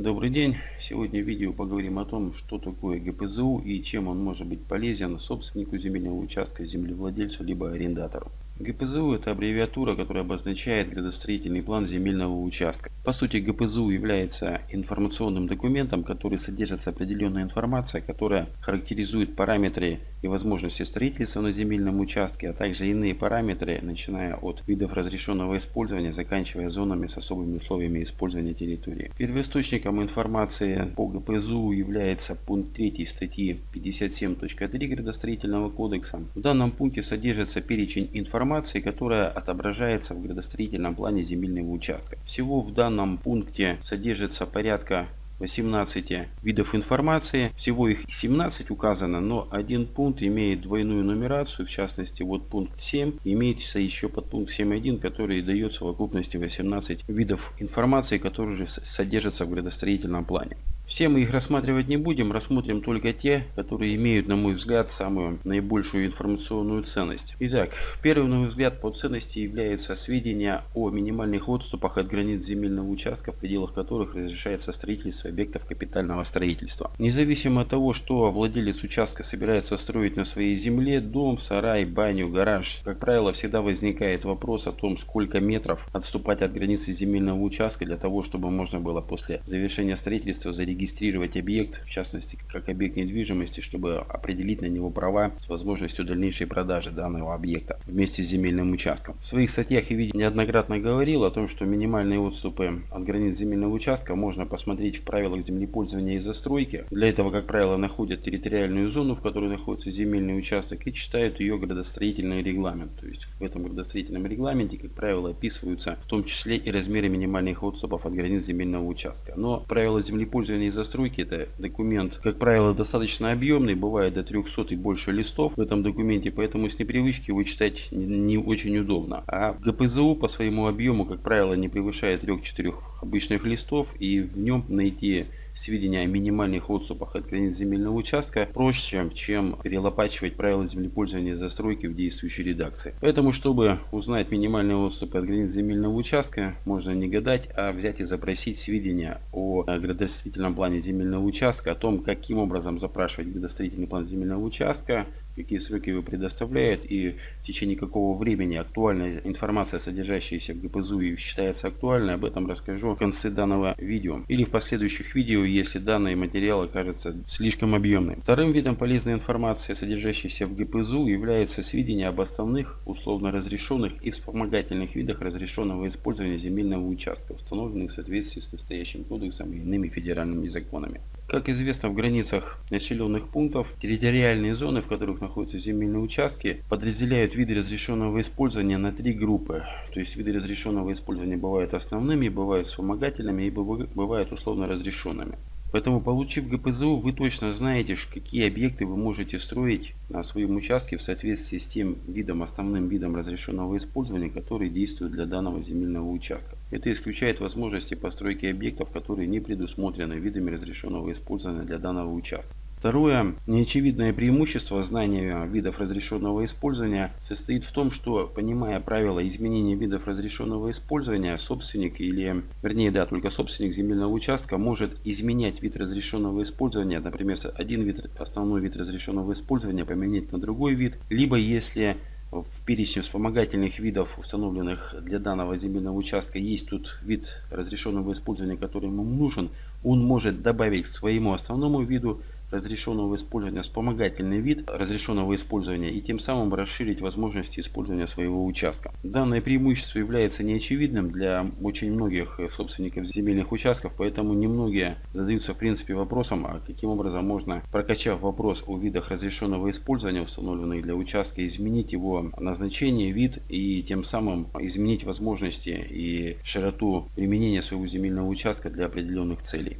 Добрый день! Сегодня в видео поговорим о том, что такое ГПЗУ и чем он может быть полезен собственнику земельного участка, землевладельцу либо арендатору. ГПЗУ – это аббревиатура, которая обозначает градостроительный план земельного участка. По сути, ГПЗУ является информационным документом, который содержит определенная информация, которая характеризует параметры и возможности строительства на земельном участке, а также иные параметры, начиная от видов разрешенного использования, заканчивая зонами с особыми условиями использования территории. Первоисточником информации по ГПЗУ является пункт 3 статьи 57.3 градостроительного кодекса. В данном пункте содержится перечень информации, информации, которая отображается в градостроительном плане земельного участка. Всего в данном пункте содержится порядка 18 видов информации. Всего их 17 указано, но один пункт имеет двойную нумерацию. В частности, вот пункт 7 имеется еще под пункт 7.1, который дает в совокупности 18 видов информации, которые же содержатся в градостроительном плане. Все мы их рассматривать не будем, рассмотрим только те, которые имеют, на мой взгляд, самую наибольшую информационную ценность. Итак, первый, на мой взгляд, по ценности является сведения о минимальных отступах от границ земельного участка, в пределах которых разрешается строительство объектов капитального строительства. Независимо от того, что владелец участка собирается строить на своей земле, дом, сарай, баню, гараж, как правило, всегда возникает вопрос о том, сколько метров отступать от границы земельного участка для того, чтобы можно было после завершения строительства зарегистрировать зарегистрировать объект, в частности как объект недвижимости, чтобы определить на него права с возможностью дальнейшей продажи данного объекта вместе с земельным участком. В своих статьях я видел неоднократно говорил о том, что минимальные отступы от границ земельного участка можно посмотреть в правилах землепользования и застройки. Для этого, как правило, находят территориальную зону, в которой находится земельный участок и читают ее градостроительный регламент. То есть в этом градостроительном регламенте, как правило, описываются в том числе и размеры минимальных отступов от границ земельного участка. Но правила землепользования застройки это документ, как правило, достаточно объемный, бывает до 300 и больше листов в этом документе, поэтому с непривычки его читать не очень удобно. А ГПЗУ по своему объему, как правило, не превышает 3-4 обычных листов и в нем найти сведения о минимальных отступах от границ земельного участка проще, чем перелопачивать правила землепользования и застройки в действующей редакции. Поэтому, чтобы узнать минимальные отступы от границ земельного участка, можно не гадать, а взять и запросить сведения о градостроительном плане земельного участка, о том, каким образом запрашивать градостроительный план земельного участка, какие сроки его предоставляют и в течение какого времени актуальная информация, содержащаяся в ГПЗУ считается актуальной, об этом расскажу в конце данного видео или в последующих видео, если данный материал окажется слишком объемным. Вторым видом полезной информации, содержащейся в ГПЗУ, является сведения об основных, условно разрешенных и вспомогательных видах разрешенного использования земельного участка, установленных в соответствии с настоящим кодексом и иными федеральными законами. Как известно, в границах населенных пунктов территориальные зоны, в которых находятся земельные участки, подразделяют виды разрешенного использования на три группы. То есть виды разрешенного использования бывают основными, бывают вспомогательными и бывают условно разрешенными. Поэтому, получив ГПЗУ, вы точно знаете, какие объекты вы можете строить на своем участке в соответствии с тем видом, основным видом разрешенного использования, который действует для данного земельного участка. Это исключает возможности постройки объектов, которые не предусмотрены видами разрешенного использования для данного участка. Второе, неочевидное преимущество знания видов разрешенного использования состоит в том, что, понимая правила изменения видов разрешенного использования, собственник или, вернее, да, только собственник земельного участка может изменять вид разрешенного использования, например, один вид, основной вид разрешенного использования поменять на другой вид, либо если в перечне вспомогательных видов, установленных для данного земельного участка, есть тут вид разрешенного использования, который ему нужен, он может добавить к своему основному виду разрешенного использования вспомогательный вид разрешенного использования и тем самым расширить возможности использования своего участка. Данное преимущество является неочевидным для очень многих собственников земельных участков, поэтому немногие задаются в принципе вопросом, а каким образом можно, прокачав вопрос о видах разрешенного использования, установленных для участка, изменить его назначение, вид и тем самым изменить возможности и широту применения своего земельного участка для определенных целей.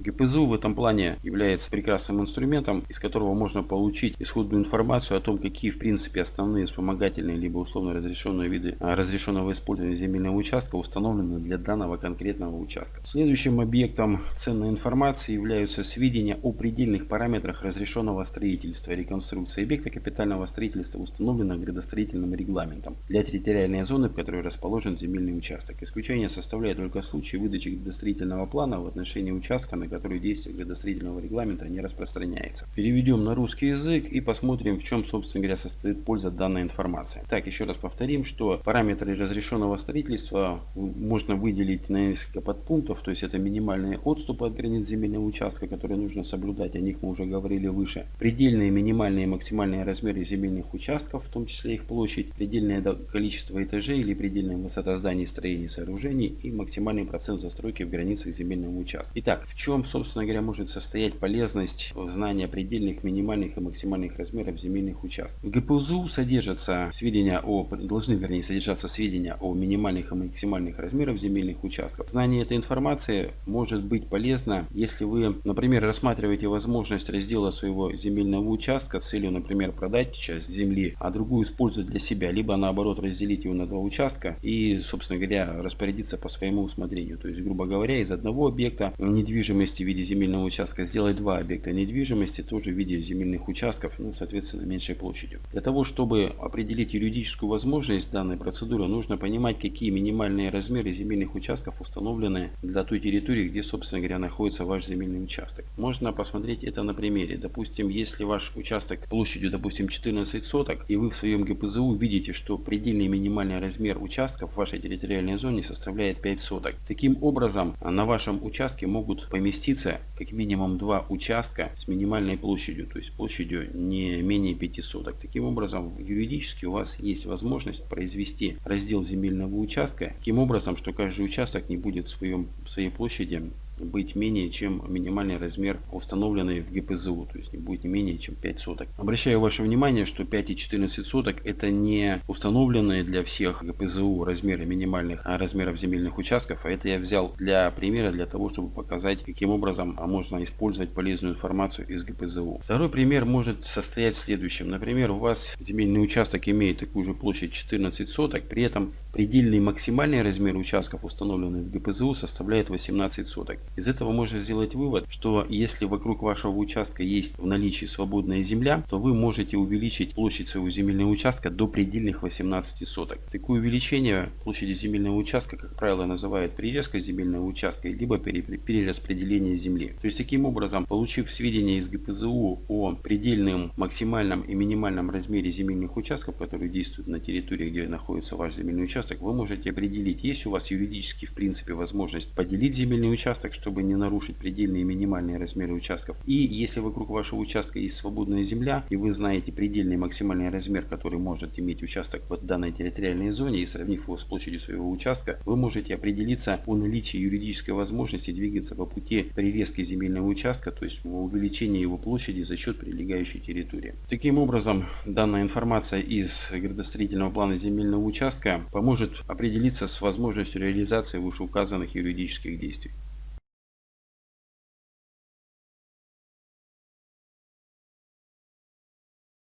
ГПЗУ в этом плане является прекрасным инструментом, из которого можно получить исходную информацию о том, какие в принципе основные вспомогательные либо условно разрешенные виды а, разрешенного использования земельного участка установлены для данного конкретного участка. Следующим объектом ценной информации являются сведения о предельных параметрах разрешенного строительства, реконструкции объекта капитального строительства, установленных градостроительным регламентом для территориальной зоны, в которой расположен земельный участок. Исключение составляет только случай выдачи градостроительного плана в отношении участка, на который действие градостроительного регламента не распространяется. Переведем на русский язык и посмотрим, в чем, собственно говоря, состоит польза данной информации. Так, еще раз повторим, что параметры разрешенного строительства можно выделить на несколько подпунктов, то есть это минимальные отступы от границ земельного участка, которые нужно соблюдать, о них мы уже говорили выше. Предельные, минимальные и максимальные размеры земельных участков, в том числе их площадь, предельное количество этажей или предельная высота зданий, строений, сооружений и максимальный процент застройки в границах земельного участка. Итак, в чем, собственно говоря, может состоять полезность знания предельных, минимальных и максимальных размеров земельных участков? В ГПУЗУ содержатся сведения о, должны вернее содержаться сведения о минимальных и максимальных размерах земельных участков. Знание этой информации может быть полезно, если вы, например, рассматриваете возможность раздела своего земельного участка с целью, например, продать часть земли, а другую использовать для себя, либо наоборот разделить его на два участка и, собственно говоря, распорядиться по своему усмотрению. То есть, грубо говоря, из одного объекта недвижимости в виде земельного участка сделать два объекта недвижимости тоже в виде земельных участков, ну, соответственно, меньшей площадью. Для того, чтобы определить юридическую возможность данной процедуры, нужно понимать, какие минимальные размеры земельных участков установлены для той территории, где, собственно говоря, находится ваш земельный участок. Можно посмотреть это на примере. Допустим, если ваш участок площадью, допустим, 14 соток, и вы в своем ГПЗУ видите, что предельный минимальный размер участков в вашей территориальной зоне составляет 5 соток. Таким образом, на вашем участке могут поместиться как минимум два участка с минимальной площадью, то есть площадью не менее 5 соток. Таким образом, юридически у вас есть возможность произвести раздел земельного участка, таким образом, что каждый участок не будет в, своем, в своей площади быть менее чем минимальный размер установленный в ГПЗУ, то есть не будет не менее чем 5 соток. Обращаю ваше внимание, что 5 и 14 соток это не установленные для всех ГПЗУ размеры минимальных а размеров земельных участков, а это я взял для примера, для того, чтобы показать, каким образом можно использовать полезную информацию из ГПЗУ. Второй пример может состоять в следующем. Например, у вас земельный участок имеет такую же площадь 14 соток, при этом предельный максимальный размер участков, установленный в ГПЗУ, составляет 18 соток. Из этого можно сделать вывод, что если вокруг вашего участка есть в наличии свободная земля, то вы можете увеличить площадь своего земельного участка до предельных 18 соток. Такое увеличение площади земельного участка, как правило, называют прирезкой земельного участка, либо перераспределение земли. То есть таким образом, получив сведения из ГПЗУ о предельном, максимальном и минимальном размере земельных участков, которые действуют на территории, где находится ваш земельный участок, вы можете определить, есть у вас юридически в принципе возможность поделить земельный участок, чтобы не нарушить предельные и минимальные размеры участков. И если вокруг вашего участка есть свободная земля, и вы знаете предельный максимальный размер, который может иметь участок в данной территориальной зоне, и сравнив его с площадью своего участка, вы можете определиться о наличии юридической возможности двигаться по пути прирезки земельного участка, то есть увеличения его площади за счет прилегающей территории. Таким образом, данная информация из градостроительного плана земельного участка поможет определиться с возможностью реализации вышеуказанных юридических действий.